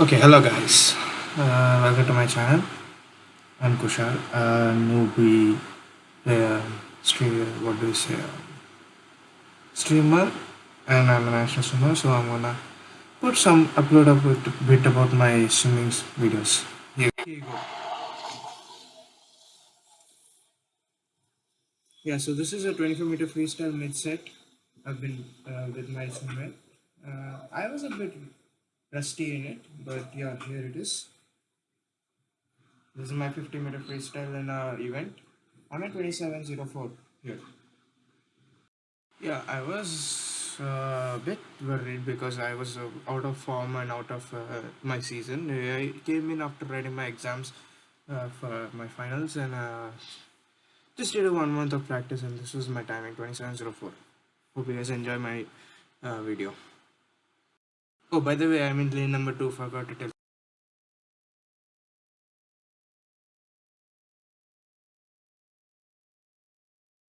Okay, hello guys. Uh, welcome to my channel. I'm Kushal, a newbie uh, streamer. What do you say? Streamer, and I'm an national swimmer. So I'm gonna put some upload a bit, bit about my swimming videos. Here, here you go. Yeah, so this is a 24 meter freestyle mid set. I've been uh, with my swimmer. Uh, I was a bit rusty in it, but yeah, here it is. This is my 50 meter freestyle in a event. I'm at 2704 here. Yeah, I was uh, a bit worried because I was uh, out of form and out of uh, my season. I came in after writing my exams uh, for my finals and uh, just did a one month of practice and this was my timing 2704. Hope you guys enjoy my uh, video. Oh, by the way, I'm in lane number two. Forgot to tell.